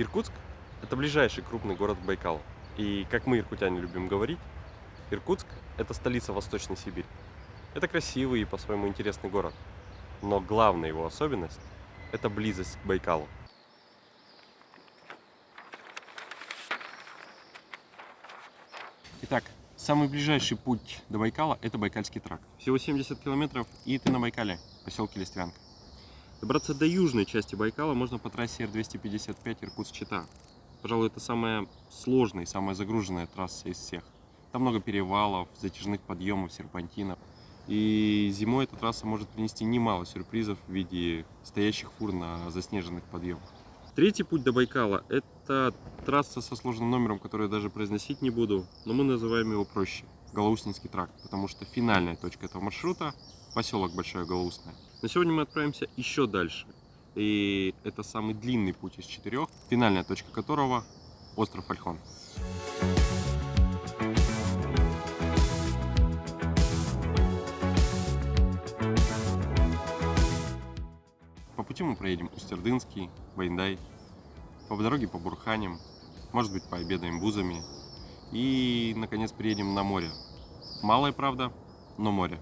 Иркутск – это ближайший крупный город к Байкалу. И, как мы, иркутяне, любим говорить, Иркутск – это столица Восточной Сибири. Это красивый и по-своему интересный город. Но главная его особенность – это близость к Байкалу. Итак, самый ближайший путь до Байкала – это Байкальский тракт. Всего 70 километров, и ты на Байкале, поселке Листвянка. Добраться до южной части Байкала можно по трассе Р-255 Иркутск-Чита. Пожалуй, это самая сложная и самая загруженная трасса из всех. Там много перевалов, затяжных подъемов, серпантинов. И зимой эта трасса может принести немало сюрпризов в виде стоящих фур на заснеженных подъемах. Третий путь до Байкала – это трасса со сложным номером, который я даже произносить не буду, но мы называем его проще – Галаустинский тракт, потому что финальная точка этого маршрута – поселок Большое Галаустное. На сегодня мы отправимся еще дальше, и это самый длинный путь из четырех, финальная точка которого – остров Альхон. По пути мы проедем Устердынский, Вайндай, по дороге по Бурханям, может быть пообедаем бузами и, наконец, приедем на море. Малое, правда, но море.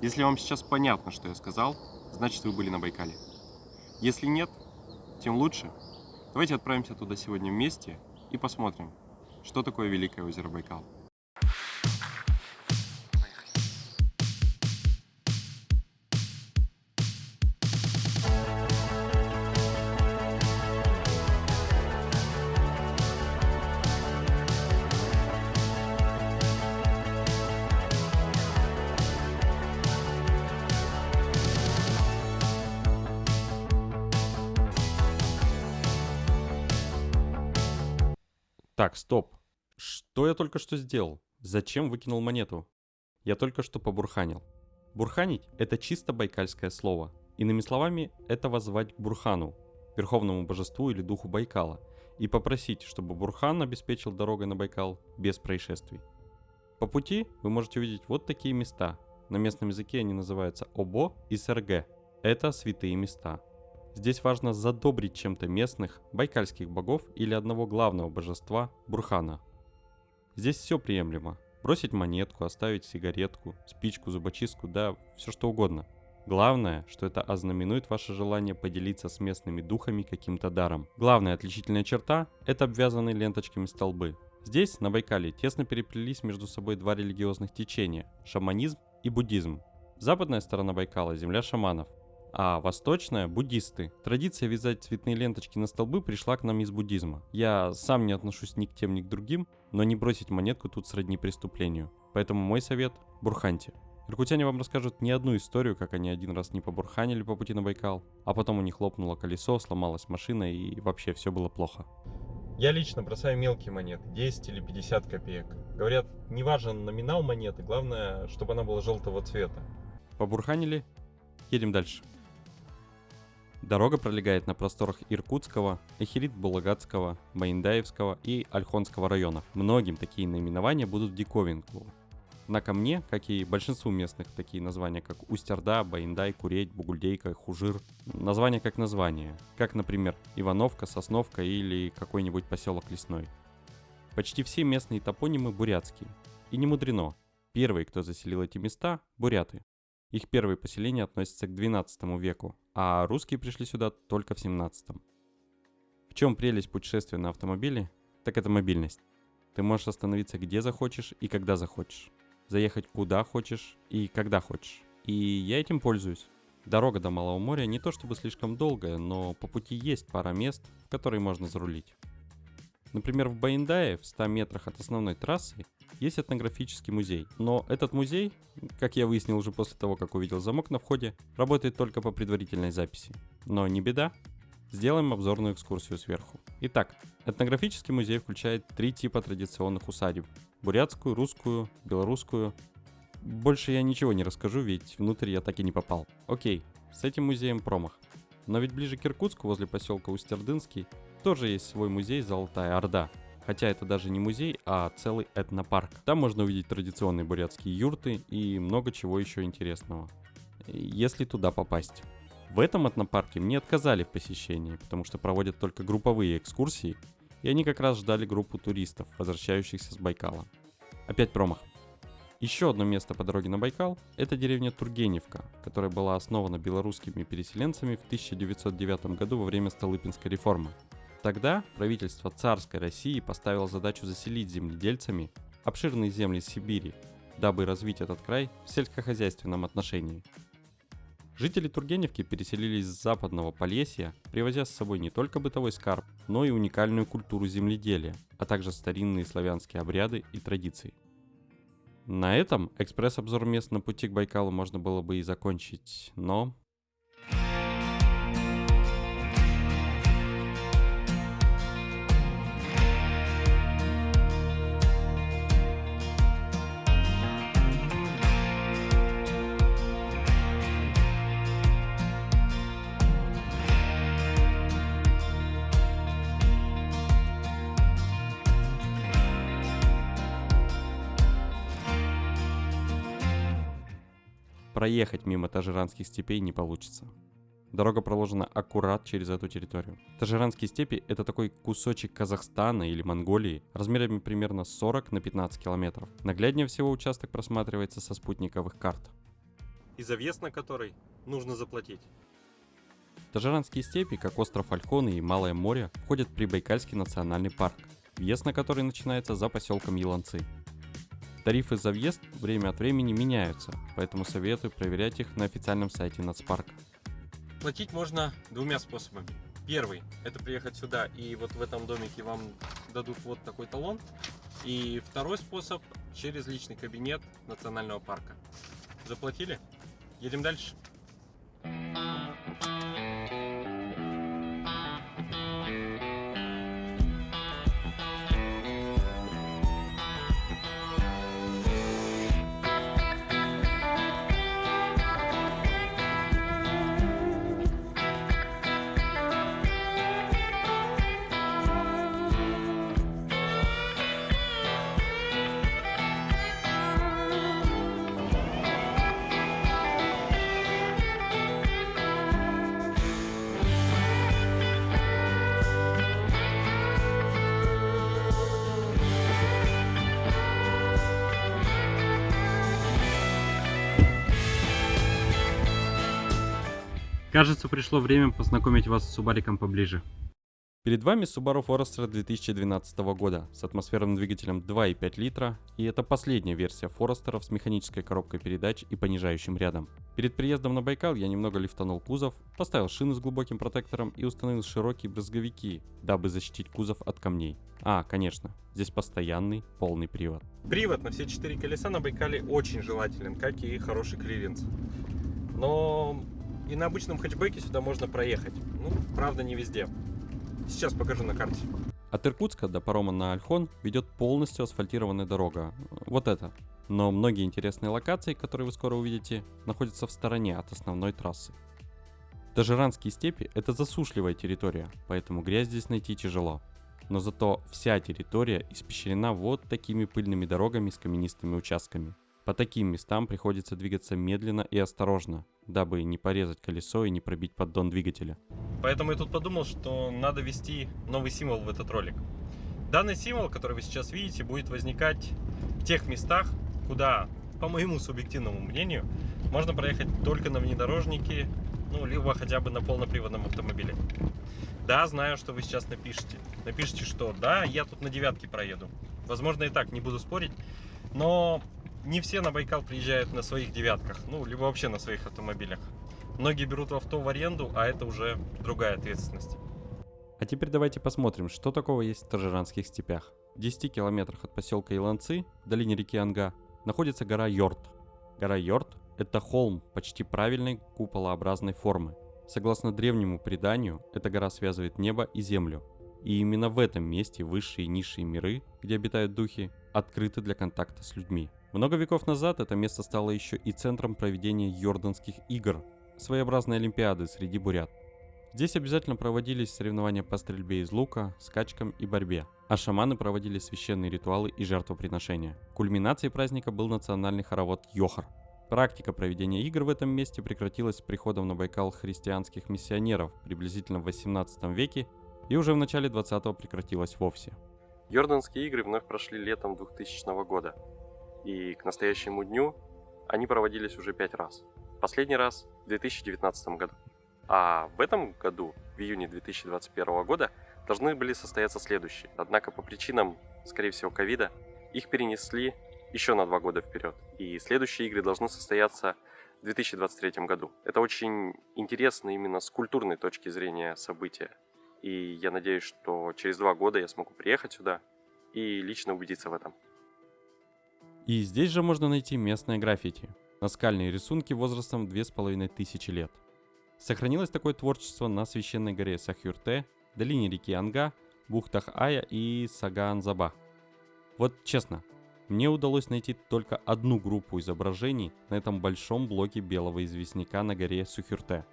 Если вам сейчас понятно, что я сказал, значит вы были на Байкале. Если нет, тем лучше. Давайте отправимся туда сегодня вместе и посмотрим, что такое Великое озеро Байкал. Так, стоп. Что я только что сделал? Зачем выкинул монету? Я только что побурханил. Бурханить – это чисто байкальское слово. Иными словами, это возвать к Бурхану, верховному божеству или духу Байкала, и попросить, чтобы Бурхан обеспечил дорогой на Байкал без происшествий. По пути вы можете увидеть вот такие места. На местном языке они называются Обо и СРГ. Это святые места – Здесь важно задобрить чем-то местных, байкальских богов или одного главного божества – Бурхана. Здесь все приемлемо. Бросить монетку, оставить сигаретку, спичку, зубочистку, да, все что угодно. Главное, что это ознаменует ваше желание поделиться с местными духами каким-то даром. Главная отличительная черта – это обвязанные ленточками столбы. Здесь, на Байкале, тесно переплелись между собой два религиозных течения – шаманизм и буддизм. Западная сторона Байкала – земля шаманов, а восточная – буддисты. Традиция вязать цветные ленточки на столбы пришла к нам из буддизма. Я сам не отношусь ни к тем, ни к другим, но не бросить монетку тут сродни преступлению. Поэтому мой совет – бурханьте. Иркутяне вам расскажут не одну историю, как они один раз не побурханили по пути на Байкал, а потом у них лопнуло колесо, сломалась машина и вообще все было плохо. Я лично бросаю мелкие монеты, 10 или 50 копеек. Говорят, не важен номинал монеты, главное, чтобы она была желтого цвета. Побурханили? Едем дальше. Дорога пролегает на просторах Иркутского, Эхирит-Булагатского, Маиндаевского и Альхонского районов. Многим такие наименования будут в диковинку. Однако мне, как и большинству местных, такие названия, как Устярда, Баиндай, Куреть, Бугульдейка, Хужир, названия как названия, как, например, Ивановка, Сосновка или какой-нибудь поселок Лесной. Почти все местные топонимы бурятские. И не мудрено. Первые, кто заселил эти места – буряты. Их первые поселения относятся к 12 веку, а русские пришли сюда только в 17. В чем прелесть путешествия на автомобиле? Так это мобильность. Ты можешь остановиться где захочешь и когда захочешь. Заехать куда хочешь и когда хочешь. И я этим пользуюсь. Дорога до Малого моря не то чтобы слишком долгая, но по пути есть пара мест, в которые можно зарулить. Например, в Баиндае, в 100 метрах от основной трассы, есть этнографический музей. Но этот музей, как я выяснил уже после того, как увидел замок на входе, работает только по предварительной записи. Но не беда, сделаем обзорную экскурсию сверху. Итак, этнографический музей включает три типа традиционных усадеб. Бурятскую, русскую, белорусскую. Больше я ничего не расскажу, ведь внутрь я так и не попал. Окей, с этим музеем промах. Но ведь ближе к Иркутску, возле поселка Устердынский, тоже есть свой музей «Золотая Орда», хотя это даже не музей, а целый этнопарк. Там можно увидеть традиционные бурятские юрты и много чего еще интересного, если туда попасть. В этом этнопарке мне отказали в посещении, потому что проводят только групповые экскурсии, и они как раз ждали группу туристов, возвращающихся с Байкала. Опять промах. Еще одно место по дороге на Байкал – это деревня Тургеневка, которая была основана белорусскими переселенцами в 1909 году во время Столыпинской реформы. Тогда правительство царской России поставило задачу заселить земледельцами обширные земли Сибири, дабы развить этот край в сельскохозяйственном отношении. Жители Тургеневки переселились с западного Полесья, привозя с собой не только бытовой скарб, но и уникальную культуру земледелия, а также старинные славянские обряды и традиции. На этом экспресс-обзор мест на пути к Байкалу можно было бы и закончить, но проехать мимо Тажиранских степей не получится. Дорога проложена аккурат через эту территорию. Тажиранские степи – это такой кусочек Казахстана или Монголии размерами примерно 40 на 15 километров. Нагляднее всего участок просматривается со спутниковых карт. И за въезд на который нужно заплатить. Тажиранские степи, как остров Альхоны и Малое море, входят в Прибайкальский национальный парк, въезд на который начинается за поселком Еланцы. Тарифы за въезд время от времени меняются, поэтому советую проверять их на официальном сайте нацпарка. Платить можно двумя способами. Первый – это приехать сюда и вот в этом домике вам дадут вот такой талон. И второй способ – через личный кабинет национального парка. Заплатили? Едем дальше. Кажется, пришло время познакомить вас с Субариком поближе. Перед вами Subaru Forester 2012 года с атмосферным двигателем 2,5 литра, и это последняя версия Forester с механической коробкой передач и понижающим рядом. Перед приездом на Байкал я немного лифтанул кузов, поставил шины с глубоким протектором и установил широкие брызговики, дабы защитить кузов от камней. А, конечно, здесь постоянный полный привод. Привод на все четыре колеса на Байкале очень желателен, как и хороший клиренс. Но и на обычном хэтчбеке сюда можно проехать. Ну, правда, не везде. Сейчас покажу на карте. От Иркутска до парома на Альхон ведет полностью асфальтированная дорога. Вот это. Но многие интересные локации, которые вы скоро увидите, находятся в стороне от основной трассы. Тажиранские степи – это засушливая территория, поэтому грязь здесь найти тяжело. Но зато вся территория испещрена вот такими пыльными дорогами с каменистыми участками. По таким местам приходится двигаться медленно и осторожно, дабы не порезать колесо и не пробить поддон двигателя. Поэтому я тут подумал, что надо ввести новый символ в этот ролик. Данный символ, который вы сейчас видите, будет возникать в тех местах, куда, по моему субъективному мнению, можно проехать только на внедорожнике, ну, либо хотя бы на полноприводном автомобиле. Да, знаю, что вы сейчас напишите. Напишите, что да, я тут на девятке проеду. Возможно и так, не буду спорить. Но не все на Байкал приезжают на своих девятках, ну, либо вообще на своих автомобилях. Многие берут авто в аренду, а это уже другая ответственность. А теперь давайте посмотрим, что такого есть в Тажиранских степях. В 10 километрах от поселка Иланцы, в долине реки Анга, находится гора Йорт. Гора Йорт – это холм почти правильной куполообразной формы. Согласно древнему преданию, эта гора связывает небо и землю. И именно в этом месте высшие и низшие миры, где обитают духи, открыты для контакта с людьми. Много веков назад это место стало еще и центром проведения Йорданских игр, своеобразной олимпиады среди бурят. Здесь обязательно проводились соревнования по стрельбе из лука, скачкам и борьбе, а шаманы проводили священные ритуалы и жертвоприношения. Кульминацией праздника был национальный хоровод Йохар. Практика проведения игр в этом месте прекратилась с приходом на Байкал христианских миссионеров приблизительно в 18 веке и уже в начале 20-го прекратилась вовсе. Йорданские игры вновь прошли летом 2000 года, и к настоящему дню они проводились уже пять раз. Последний раз в 2019 году. А в этом году, в июне 2021 года, должны были состояться следующие. Однако по причинам, скорее всего, ковида, их перенесли еще на два года вперед. И следующие игры должны состояться в 2023 году. Это очень интересно именно с культурной точки зрения события. И я надеюсь, что через два года я смогу приехать сюда и лично убедиться в этом. И здесь же можно найти местное граффити. Наскальные рисунки возрастом 2500 лет. Сохранилось такое творчество на священной горе Сахюрте, долине реки Анга, бухтах Ая и Сагаанзаба. Вот честно, мне удалось найти только одну группу изображений на этом большом блоке белого известняка на горе Сухюрте.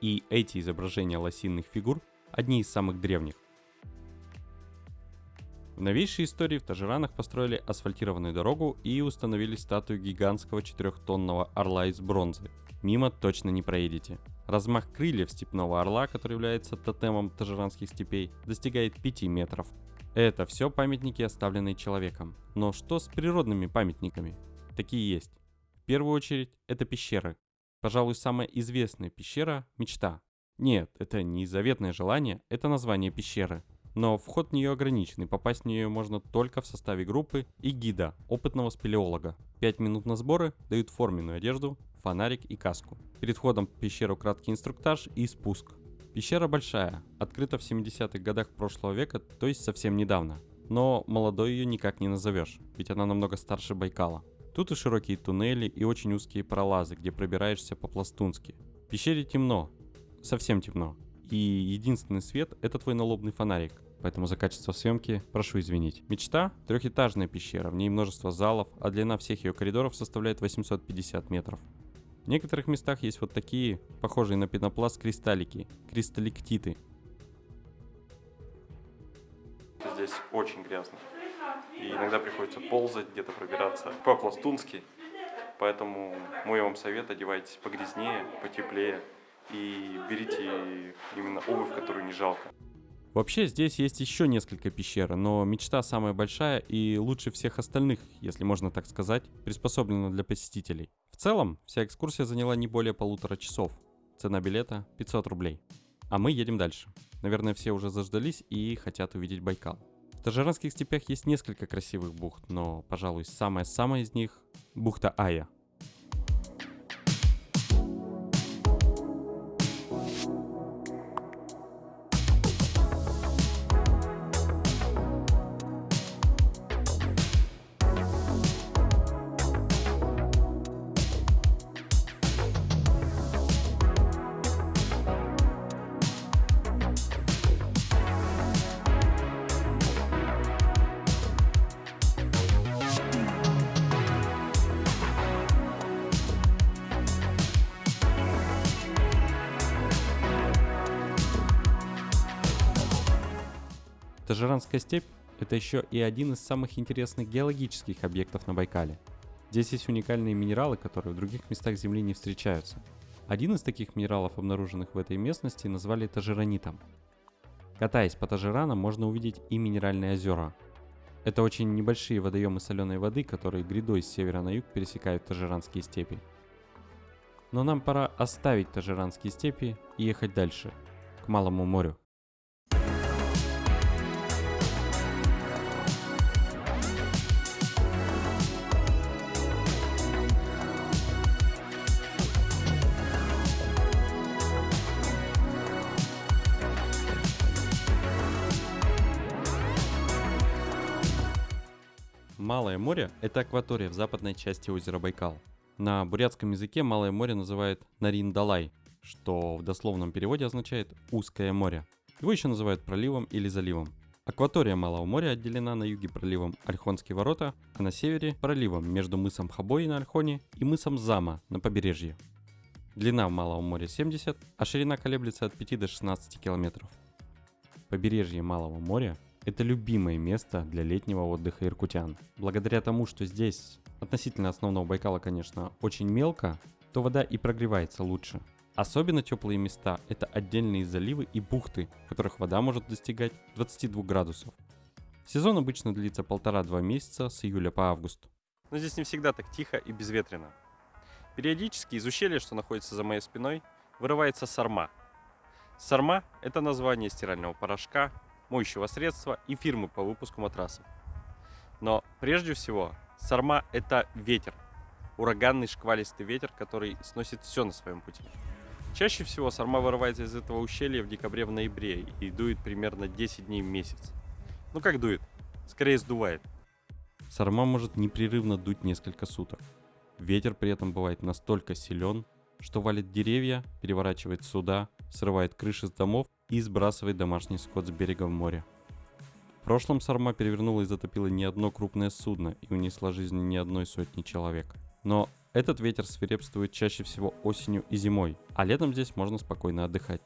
И эти изображения лосиных фигур одни из самых древних. В новейшей истории в Тажиранах построили асфальтированную дорогу и установили статую гигантского четырехтонного орла из бронзы. Мимо точно не проедете. Размах крыльев степного орла, который является тотемом тажиранских степей, достигает 5 метров. Это все памятники, оставленные человеком. Но что с природными памятниками? Такие есть. В первую очередь, это пещеры. Пожалуй, самая известная пещера – Мечта. Нет, это не заветное желание, это название пещеры. Но вход в нее ограничен, и попасть в нее можно только в составе группы и гида, опытного спелеолога. 5 минут на сборы дают форменную одежду, фонарик и каску. Перед входом в пещеру краткий инструктаж и спуск. Пещера большая, открыта в 70-х годах прошлого века, то есть совсем недавно. Но молодой ее никак не назовешь, ведь она намного старше Байкала. Тут и широкие туннели, и очень узкие пролазы, где пробираешься по-пластунски. В пещере темно, совсем темно. И единственный свет — это твой налобный фонарик. Поэтому за качество съемки прошу извинить. Мечта — трехэтажная пещера, в ней множество залов, а длина всех ее коридоров составляет 850 метров. В некоторых местах есть вот такие, похожие на пенопласт кристаллики, кристалликтиты. Здесь очень грязно. И иногда приходится ползать, где-то пробираться по-пластунски. Поэтому мой вам совет, одевайтесь погрязнее, потеплее и берите именно обувь, которую не жалко. Вообще здесь есть еще несколько пещер, но мечта самая большая и лучше всех остальных, если можно так сказать, приспособлена для посетителей. В целом, вся экскурсия заняла не более полутора часов. Цена билета 500 рублей. А мы едем дальше. Наверное, все уже заждались и хотят увидеть Байкал. В Тажиранских степях есть несколько красивых бухт, но, пожалуй, самая-самая из них – бухта Ая – Тажиранская степь – это еще и один из самых интересных геологических объектов на Байкале. Здесь есть уникальные минералы, которые в других местах Земли не встречаются. Один из таких минералов, обнаруженных в этой местности, назвали тажиранитом. Катаясь по Тажиранам, можно увидеть и минеральные озера. Это очень небольшие водоемы соленой воды, которые грядой с севера на юг пересекают Тажиранские степи. Но нам пора оставить Тажиранские степи и ехать дальше, к Малому морю. Малое море – это акватория в западной части озера Байкал. На бурятском языке Малое море называют Нарин-Далай, что в дословном переводе означает «узкое море». Его еще называют проливом или заливом. Акватория Малого моря отделена на юге проливом Альхонские ворота, а на севере проливом между мысом Хабой на Альхоне и мысом Зама на побережье. Длина Малого моря 70, а ширина колеблется от 5 до 16 километров. Побережье Малого моря это любимое место для летнего отдыха иркутян. Благодаря тому, что здесь относительно основного Байкала, конечно, очень мелко, то вода и прогревается лучше. Особенно теплые места – это отдельные заливы и бухты, в которых вода может достигать 22 градусов. Сезон обычно длится полтора-два месяца с июля по август. Но здесь не всегда так тихо и безветренно. Периодически из ущелья, что находится за моей спиной, вырывается сарма. Сарма – это название стирального порошка, моющего средства и фирмы по выпуску матрасов. Но прежде всего сарма – это ветер, ураганный шквалистый ветер, который сносит все на своем пути. Чаще всего сарма вырывается из этого ущелья в декабре в ноябре и дует примерно 10 дней в месяц. Ну как дует? Скорее сдувает. Сарма может непрерывно дуть несколько суток. Ветер при этом бывает настолько силен, что валит деревья, переворачивает суда, срывает крыши с домов и сбрасывает домашний скот с берега в море. В прошлом Сарма перевернула и затопила не одно крупное судно и унесла жизни не одной сотни человек. Но этот ветер свирепствует чаще всего осенью и зимой, а летом здесь можно спокойно отдыхать.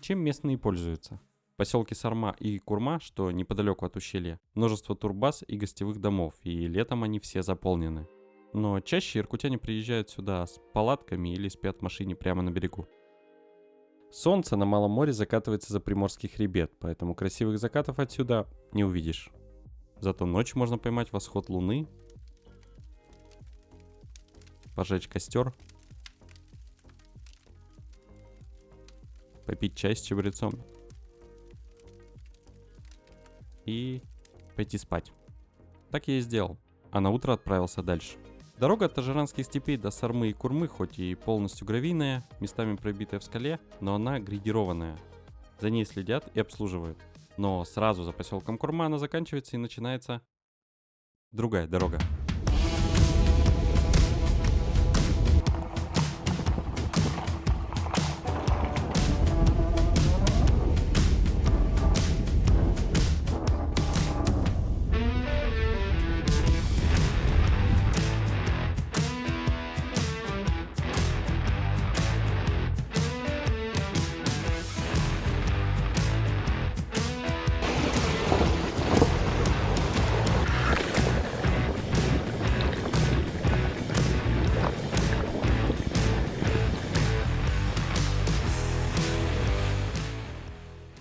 Чем местные пользуются? поселке Сарма и Курма, что неподалеку от ущелья, множество турбаз и гостевых домов, и летом они все заполнены. Но чаще иркутяне приезжают сюда с палатками или спят в машине прямо на берегу. Солнце на Малом море закатывается за Приморский хребет, поэтому красивых закатов отсюда не увидишь. Зато ночью можно поймать восход луны, пожечь костер, попить чай с чабрецом и пойти спать. Так я и сделал, а на утро отправился дальше. Дорога от Тажиранских степей до Сармы и Курмы хоть и полностью гравийная, местами пробитая в скале, но она грейдированная. За ней следят и обслуживают. Но сразу за поселком Курма она заканчивается и начинается другая дорога.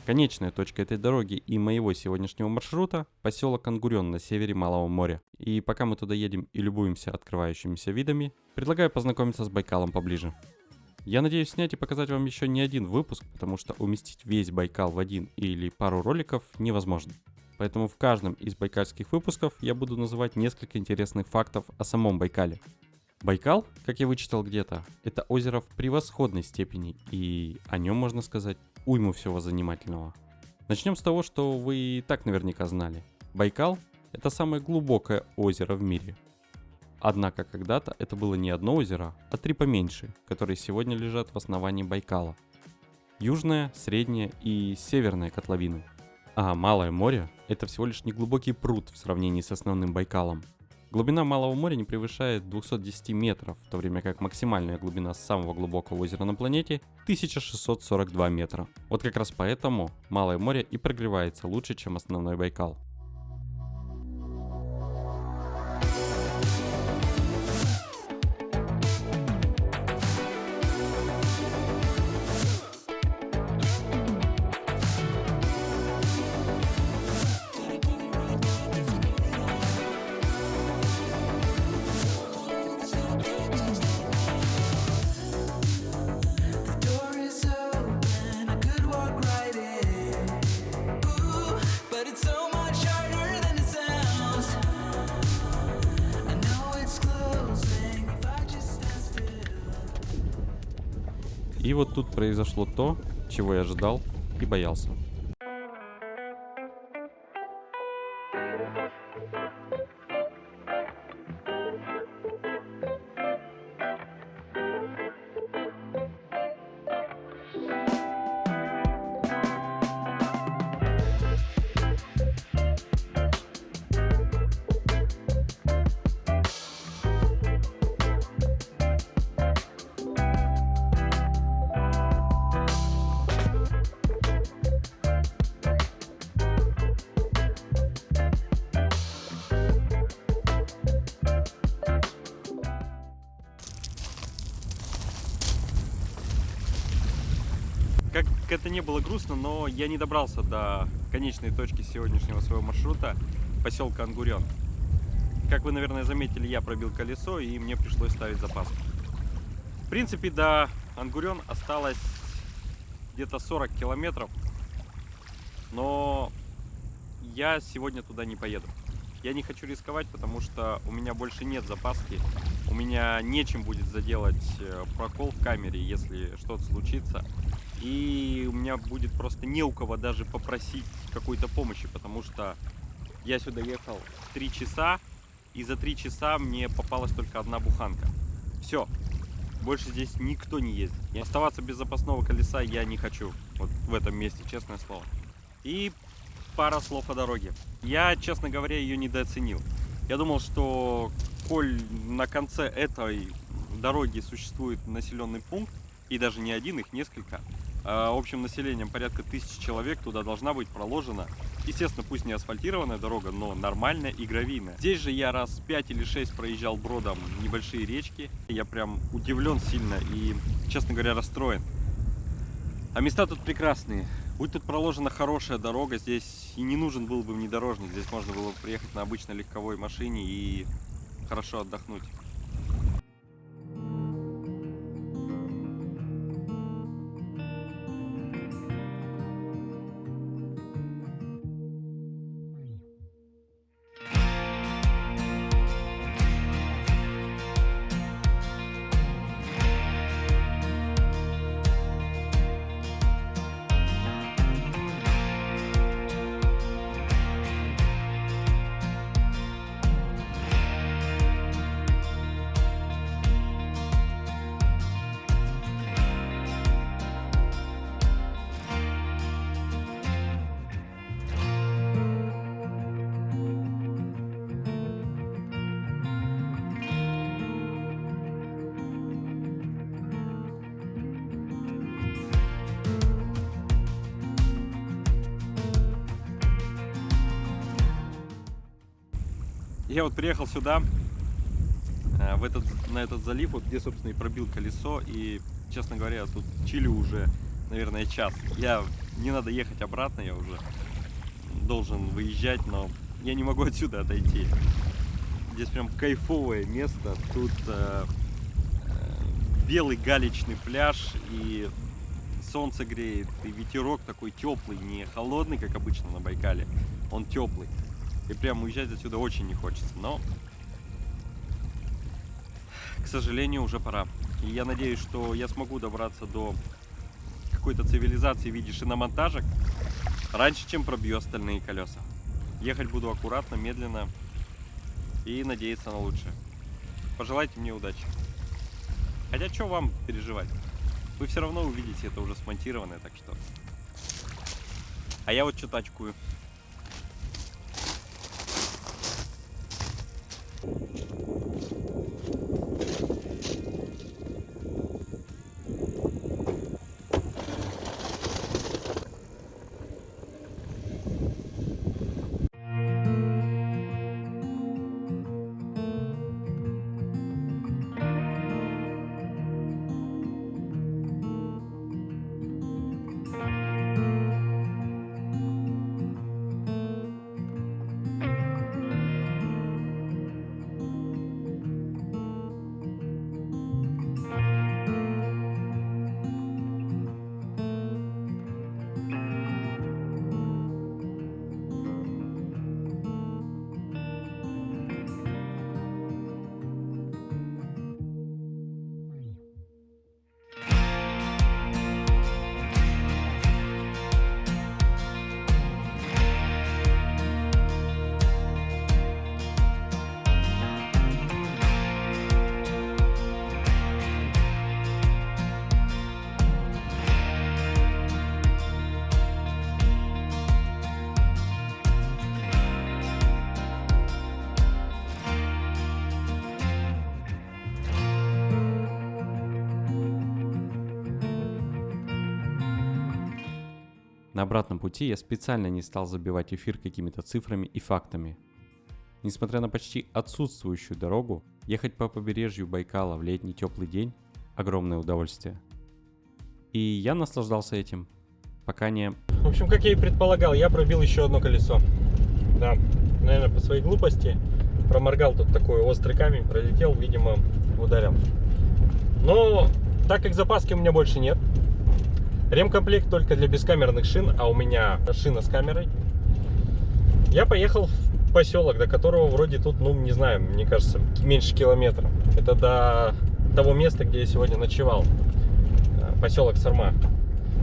Конечная точка этой дороги и моего сегодняшнего маршрута – поселок Ангурен на севере Малого моря. И пока мы туда едем и любуемся открывающимися видами, предлагаю познакомиться с Байкалом поближе. Я надеюсь снять и показать вам еще не один выпуск, потому что уместить весь Байкал в один или пару роликов невозможно. Поэтому в каждом из байкальских выпусков я буду называть несколько интересных фактов о самом Байкале. Байкал, как я вычитал где-то, это озеро в превосходной степени, и о нем можно сказать уйму всего занимательного. Начнем с того, что вы и так наверняка знали. Байкал – это самое глубокое озеро в мире. Однако когда-то это было не одно озеро, а три поменьше, которые сегодня лежат в основании Байкала. Южное, среднее и северное котловины. А Малое море – это всего лишь неглубокий пруд в сравнении с основным Байкалом – Глубина Малого моря не превышает 210 метров, в то время как максимальная глубина самого глубокого озера на планете 1642 метра. Вот как раз поэтому Малое море и прогревается лучше, чем основной Байкал. Вот тут произошло то, чего я ожидал и боялся. Как это не было грустно, но я не добрался до конечной точки сегодняшнего своего маршрута, поселка Ангурен. Как вы, наверное, заметили, я пробил колесо и мне пришлось ставить запаску. В принципе, до Ангурен осталось где-то 40 километров, но я сегодня туда не поеду. Я не хочу рисковать, потому что у меня больше нет запаски. У меня нечем будет заделать э, прокол в камере, если что-то случится. И у меня будет просто не у кого даже попросить какой-то помощи, потому что я сюда ехал 3 часа, и за 3 часа мне попалась только одна буханка. Все. Больше здесь никто не ездит. И оставаться без запасного колеса я не хочу. Вот в этом месте, честное слово. И пара слов о дороге. Я, честно говоря, ее недооценил. Я думал, что коль на конце этой дороги существует населенный пункт, и даже не один, их несколько, а общим населением порядка тысячи человек, туда должна быть проложена, естественно, пусть не асфальтированная дорога, но нормальная и гравийная. Здесь же я раз 5 или 6 проезжал бродом небольшие речки, я прям удивлен сильно и, честно говоря, расстроен. А места тут прекрасные. Будь тут проложена хорошая дорога, здесь и не нужен был бы внедорожник. Здесь можно было бы приехать на обычной легковой машине и хорошо отдохнуть. Я вот приехал сюда, э, в этот, на этот залив, вот где, собственно, и пробил колесо. И, честно говоря, тут чилю уже, наверное, час. Я не надо ехать обратно, я уже должен выезжать, но я не могу отсюда отойти. Здесь прям кайфовое место. Тут э, э, белый галечный пляж и солнце греет, и ветерок такой теплый, не холодный, как обычно на Байкале, он теплый. И прям уезжать отсюда очень не хочется. Но, к сожалению, уже пора. И я надеюсь, что я смогу добраться до какой-то цивилизации в виде шиномонтажек раньше, чем пробью остальные колеса. Ехать буду аккуратно, медленно и надеяться на лучшее. Пожелайте мне удачи. Хотя что вам переживать? Вы все равно увидите это уже смонтированное, так что... А я вот что тачкую. На обратном пути я специально не стал забивать эфир какими-то цифрами и фактами. Несмотря на почти отсутствующую дорогу, ехать по побережью Байкала в летний теплый день – огромное удовольствие. И я наслаждался этим. пока не... В общем, как я и предполагал, я пробил еще одно колесо. Да, наверное, по своей глупости проморгал тут такой острый камень, пролетел, видимо, ударил. Но так как запаски у меня больше нет, ремкомплект только для бескамерных шин, а у меня шина с камерой, я поехал в поселок, до которого вроде тут, ну, не знаю, мне кажется, меньше километра. Это до того места, где я сегодня ночевал. Э, поселок Сарма.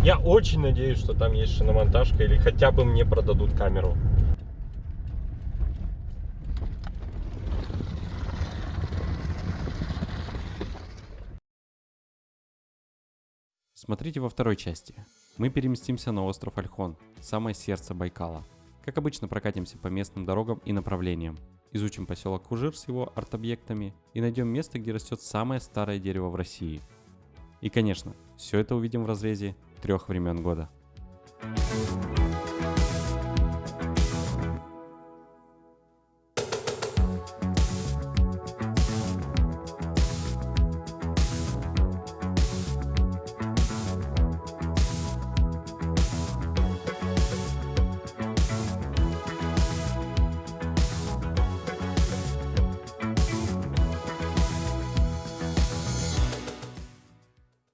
Я очень надеюсь, что там есть шиномонтажка или хотя бы мне продадут камеру. Смотрите во второй части. Мы переместимся на остров Альхон, самое сердце Байкала. Как обычно прокатимся по местным дорогам и направлениям. Изучим поселок Кужир с его арт-объектами и найдем место, где растет самое старое дерево в России. И конечно, все это увидим в разрезе трех времен года. Thank you